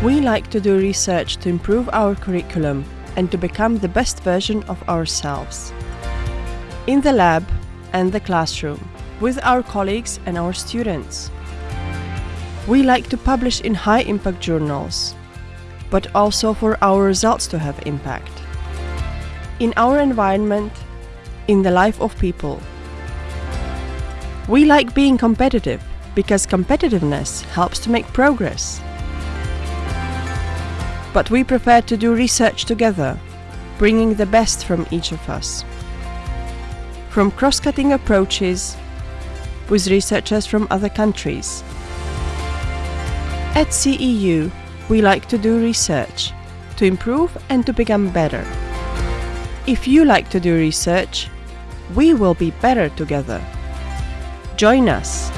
We like to do research to improve our curriculum and to become the best version of ourselves. In the lab and the classroom, with our colleagues and our students. We like to publish in high impact journals, but also for our results to have impact. In our environment, in the life of people. We like being competitive because competitiveness helps to make progress. But we prefer to do research together, bringing the best from each of us. From cross-cutting approaches with researchers from other countries. At CEU, we like to do research, to improve and to become better. If you like to do research, we will be better together. Join us!